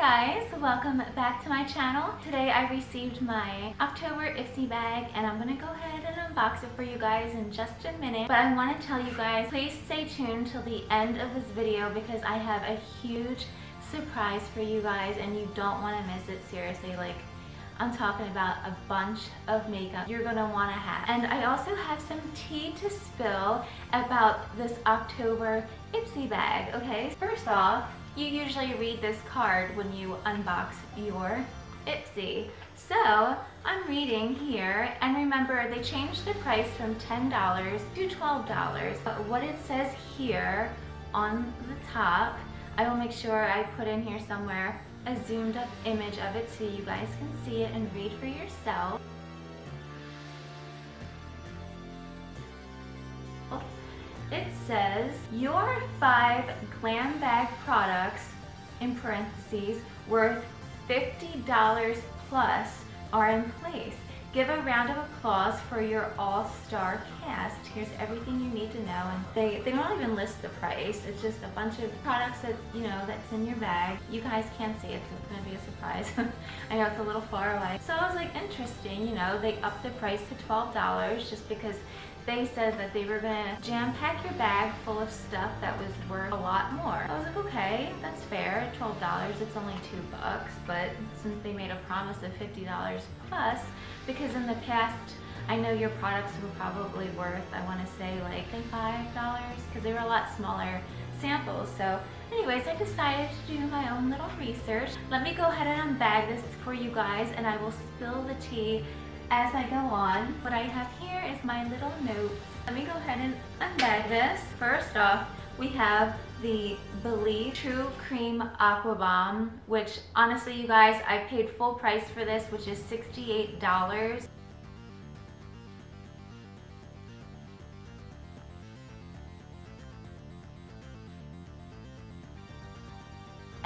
guys, welcome back to my channel. Today I received my October Ipsy bag and I'm gonna go ahead and unbox it for you guys in just a minute. But I wanna tell you guys, please stay tuned till the end of this video because I have a huge surprise for you guys and you don't wanna miss it, seriously. Like, I'm talking about a bunch of makeup you're gonna wanna have. And I also have some tea to spill about this October Ipsy bag, okay? First off, you usually read this card when you unbox your Ipsy. So I'm reading here and remember they changed the price from $10 to $12 but what it says here on the top I will make sure I put in here somewhere a zoomed up image of it so you guys can see it and read for yourself. It says your five glam bag products in parentheses worth $50 plus are in place. Give a round of applause for your all-star cast. Here's everything you need to know. And they, they don't even list the price. It's just a bunch of products that, you know, that's in your bag. You guys can't see it, so it's gonna be a surprise. I know it's a little far away. So I was like, interesting, you know, they upped the price to $12 just because they said that they were gonna jam pack your bag full of stuff that was worth a lot more. I was like, okay, that's fair, $12, it's only two bucks, but since they made a promise of $50 plus, because in the past, I know your products were probably worth, I wanna say like $5, because they were a lot smaller samples. So anyways, I decided to do my own little research. Let me go ahead and unbag this for you guys and I will spill the tea as I go on. What I have here my little notes. Let me go ahead and unbag this. First off, we have the Belif True Cream Aqua Bomb, which honestly, you guys, I paid full price for this, which is $68.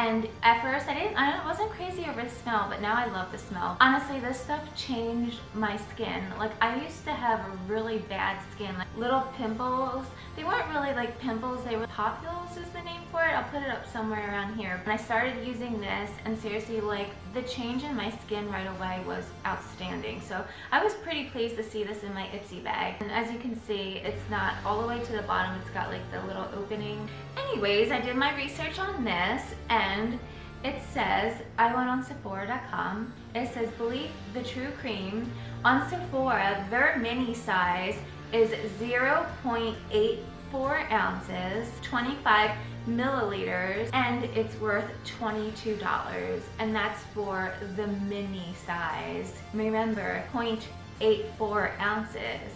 And at first I didn't, I wasn't crazy over the smell, but now I love the smell. Honestly, this stuff changed my skin. Like I used to have really bad skin, like little pimples. They weren't really like pimples, they were papules is the name for it. I'll put it up somewhere around here. And I started using this and seriously like the change in my skin right away was outstanding. So I was pretty pleased to see this in my Ipsy bag. And as you can see, it's not all the way to the bottom. It's got like the little opening. Anyways, I did my research on this and it says, I went on Sephora.com, it says Belif the True Cream. On Sephora, their mini size is 0.84 ounces, 25 milliliters, and it's worth $22. And that's for the mini size. Remember, 0.84 ounces.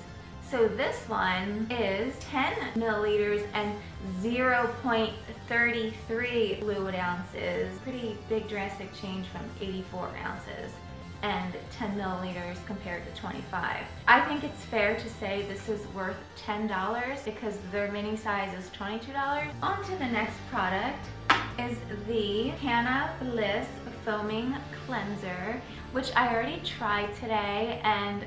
So this one is 10 milliliters and 0.33 fluid ounces. Pretty big drastic change from 84 ounces and 10 milliliters compared to 25. I think it's fair to say this is worth $10 because their mini size is $22. On to the next product is the Canna Bliss Foaming Cleanser, which I already tried today and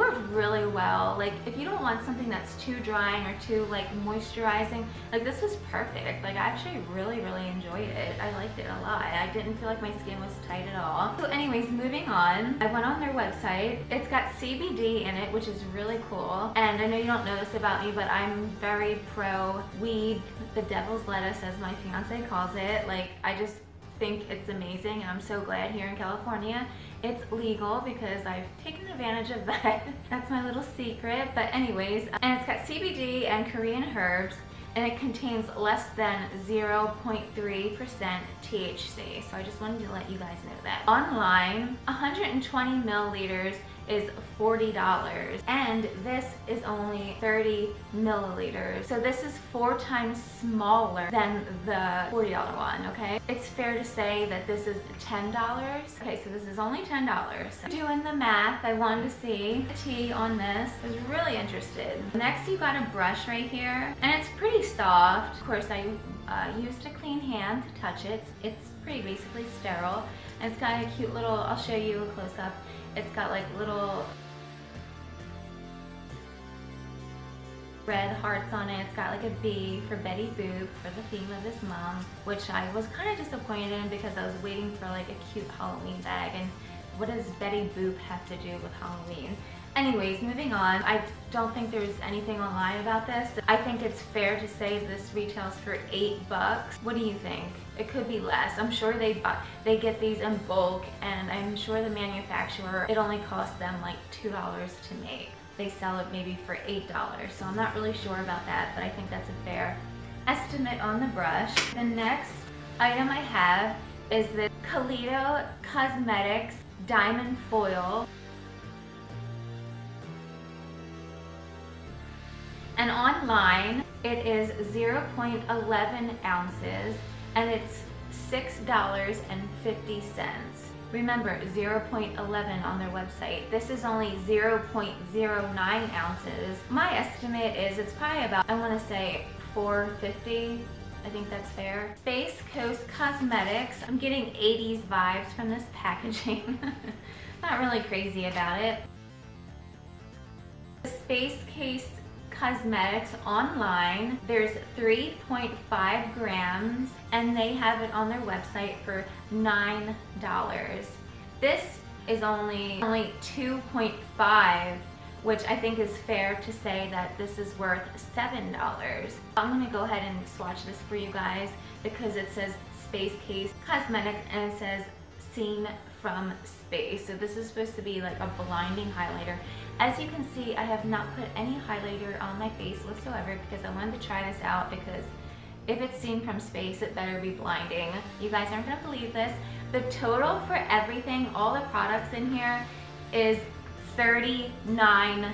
worked really well. Like if you don't want something that's too drying or too like moisturizing, like this was perfect. Like I actually really, really enjoyed it. I liked it a lot. I didn't feel like my skin was tight at all. So anyways, moving on, I went on their website. It's got CBD in it, which is really cool. And I know you don't know this about me, but I'm very pro weed, the devil's lettuce as my fiance calls it. Like I just think it's amazing and I'm so glad here in California it's legal because I've taken advantage of that. That's my little secret. But anyways, and it's got CBD and Korean herbs and it contains less than 0.3% THC. So I just wanted to let you guys know that. Online, 120 milliliters is $40 and this is only 30 milliliters. So this is four times smaller than the $40 one, okay? It's fair to say that this is $10. Okay, so this is only $10. Doing the math, I wanted to see the tea on this. I was really interested. Next, you got a brush right here and it's pretty soft. Of course, I uh, used a clean hand to touch it. It's pretty basically sterile. And it's got a cute little, I'll show you a close up. It's got like little red hearts on it. It's got like a B for Betty Boop for the theme of this month, which I was kind of disappointed in because I was waiting for like a cute Halloween bag and what does Betty Boop have to do with Halloween? Anyways, moving on. I don't think there's anything online about this. I think it's fair to say this retails for eight bucks. What do you think? It could be less. I'm sure they buy, they get these in bulk and I'm sure the manufacturer, it only costs them like $2 to make. They sell it maybe for $8. So I'm not really sure about that, but I think that's a fair estimate on the brush. The next item I have is the Kaleido Cosmetics Diamond Foil. And online, it is 0.11 ounces and it's $6.50. Remember, 0.11 on their website. This is only 0.09 ounces. My estimate is it's probably about, I wanna say 450 I think that's fair. Space Case Cosmetics. I'm getting 80s vibes from this packaging. Not really crazy about it. The Space Case Cosmetics online. There's 3.5 grams and they have it on their website for $9. This is only, only 2.5 which I think is fair to say that this is worth $7. I'm gonna go ahead and swatch this for you guys because it says Space Case Cosmetics and it says Seen from Space. So this is supposed to be like a blinding highlighter. As you can see, I have not put any highlighter on my face whatsoever because I wanted to try this out because if it's seen from space, it better be blinding. You guys aren't gonna believe this. The total for everything, all the products in here, is $39.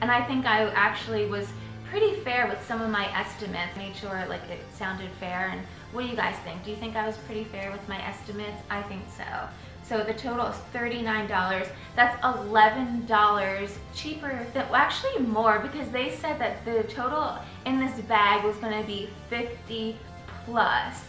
And I think I actually was pretty fair with some of my estimates. Made sure like it sounded fair. And what do you guys think? Do you think I was pretty fair with my estimates? I think so. So the total is $39. That's $11 cheaper than, well, actually more because they said that the total in this bag was gonna be 50 plus.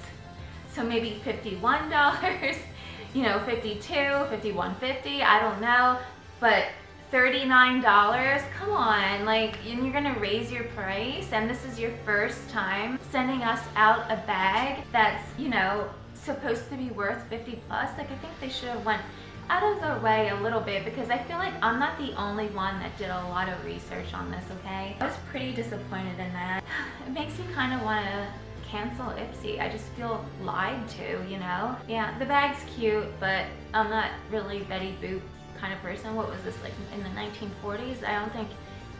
So maybe $51, you know, 52, 51.50, I don't know, but $39, come on, like, and you're gonna raise your price, and this is your first time sending us out a bag that's, you know, supposed to be worth 50 plus, like I think they should have went out of their way a little bit because I feel like I'm not the only one that did a lot of research on this, okay? I was pretty disappointed in that. It makes me kind of want to cancel Ipsy. I just feel lied to, you know? Yeah, the bag's cute, but I'm not really Betty Boop kind of person. What was this, like in the 1940s? I don't think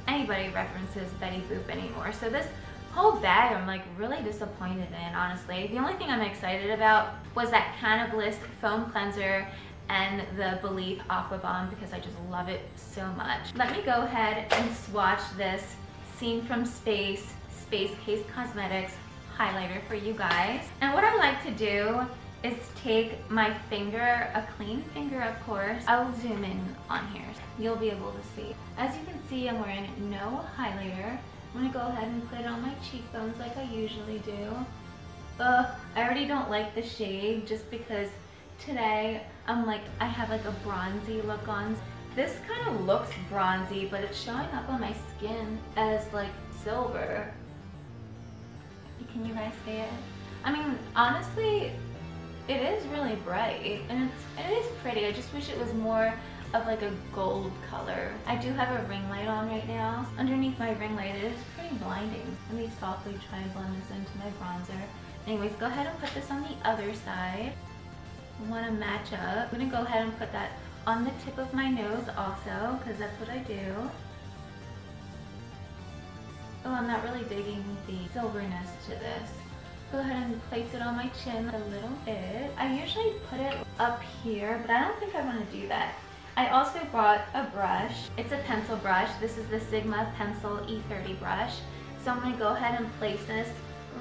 anybody references Betty Boop anymore. So this whole bag I'm like really disappointed in, honestly. The only thing I'm excited about was that Cannabis foam cleanser and the Belif Aqua Bomb because I just love it so much. Let me go ahead and swatch this Seen from Space Space Case Cosmetics highlighter for you guys. And what I like to do is take my finger, a clean finger of course. I will zoom in on here. You'll be able to see. As you can see, I'm wearing no highlighter. I'm gonna go ahead and put it on my cheekbones like I usually do. Ugh, I already don't like the shade just because today I'm like, I have like a bronzy look on. This kind of looks bronzy, but it's showing up on my skin as like silver. Can you guys see it? I mean, honestly, it is really bright and it's, it is pretty. I just wish it was more of like a gold color. I do have a ring light on right now. Underneath my ring light, it is pretty blinding. Let me softly try and blend this into my bronzer. Anyways, go ahead and put this on the other side. Want to match up. I'm going to go ahead and put that on the tip of my nose also, because that's what I do. Oh, I'm not really digging the silverness to this go ahead and place it on my chin a little bit. I usually put it up here, but I don't think I want to do that. I also brought a brush. It's a pencil brush. This is the Sigma Pencil E30 brush. So I'm going to go ahead and place this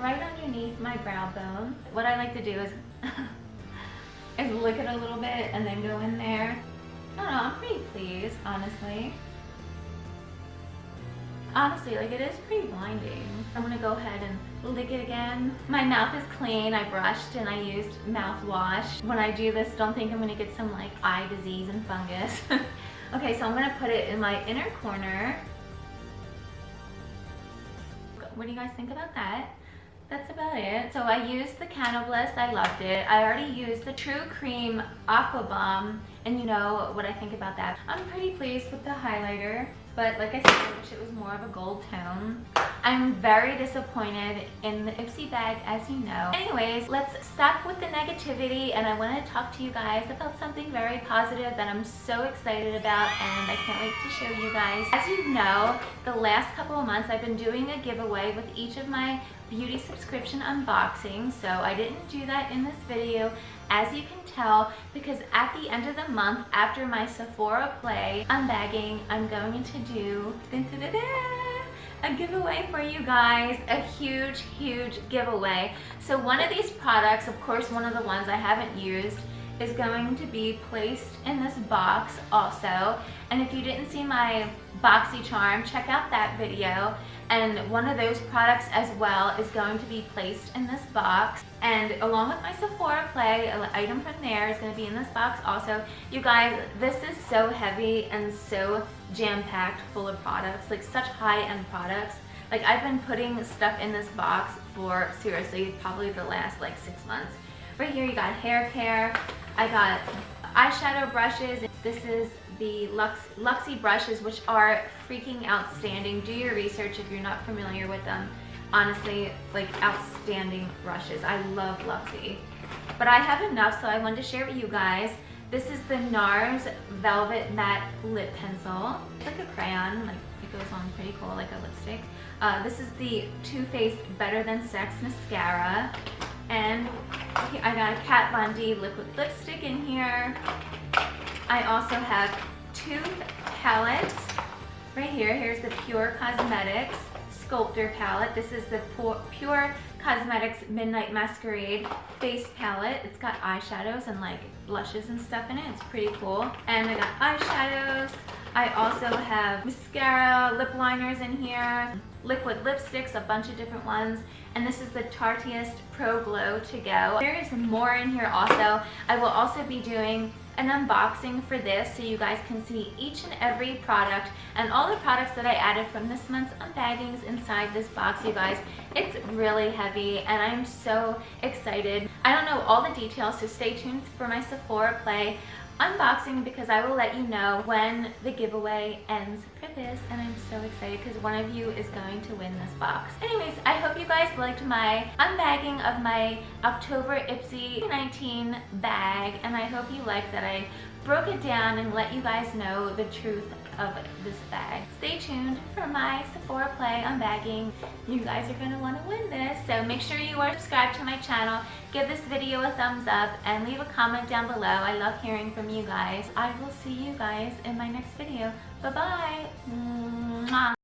right underneath my brow bone. What I like to do is, is lick it a little bit and then go in there. I don't know, I'm pretty pleased, honestly. Honestly, like it is pretty blinding. I'm gonna go ahead and lick it again. My mouth is clean. I brushed and I used mouthwash. When I do this, don't think I'm gonna get some like eye disease and fungus. okay, so I'm gonna put it in my inner corner. what do you guys think about that? That's about it. So I used the Canobliss, I loved it. I already used the True Cream Aqua Bomb, and you know what I think about that. I'm pretty pleased with the highlighter, but like I said, I wish it was more of a gold tone. I'm very disappointed in the Ipsy bag, as you know. Anyways, let's stop with the negativity, and I want to talk to you guys about something very positive that I'm so excited about, and I can't wait to show you guys. As you know, the last couple of months, I've been doing a giveaway with each of my beauty subscription unboxing so I didn't do that in this video as you can tell because at the end of the month after my Sephora play unbagging I'm going to do a giveaway for you guys a huge huge giveaway. So one of these products of course one of the ones I haven't used is going to be placed in this box also. And if you didn't see my BoxyCharm check out that video. And one of those products as well is going to be placed in this box. And along with my Sephora Play an item from there is going to be in this box also. You guys this is so heavy and so jam-packed full of products like such high-end products. Like I've been putting stuff in this box for seriously probably the last like six months right here you got hair care I got eyeshadow brushes this is the Lux, Luxie brushes, which are freaking outstanding. Do your research if you're not familiar with them. Honestly, like outstanding brushes. I love Luxie. But I have enough, so I wanted to share with you guys. This is the NARS Velvet Matte Lip Pencil. It's like a crayon, like it goes on pretty cool, like a lipstick. Uh, this is the Too Faced Better Than Sex Mascara. And I got a Kat Von D liquid lipstick in here. I also have two palettes right here. Here's the Pure Cosmetics Sculptor palette. This is the Pure Cosmetics Midnight Masquerade face palette. It's got eyeshadows and like blushes and stuff in it. It's pretty cool. And I got eyeshadows. I also have mascara, lip liners in here, liquid lipsticks, a bunch of different ones. And this is the Tarteist Pro Glow To Go. There is more in here also. I will also be doing an unboxing for this so you guys can see each and every product and all the products that I added from this month's unbaggings inside this box you guys it's really heavy and I'm so excited I don't know all the details so stay tuned for my Sephora play unboxing because I will let you know when the giveaway ends for this and I'm so excited because one of you is going to win this box. Anyways, I hope you guys liked my unbagging of my October Ipsy 19 bag and I hope you liked that I broke it down and let you guys know the truth of this bag. Stay tuned for my Sephora Play unbagging. You guys are going to want to win this. So make sure you are subscribed to my channel. Give this video a thumbs up and leave a comment down below. I love hearing from you guys. I will see you guys in my next video. Bye-bye.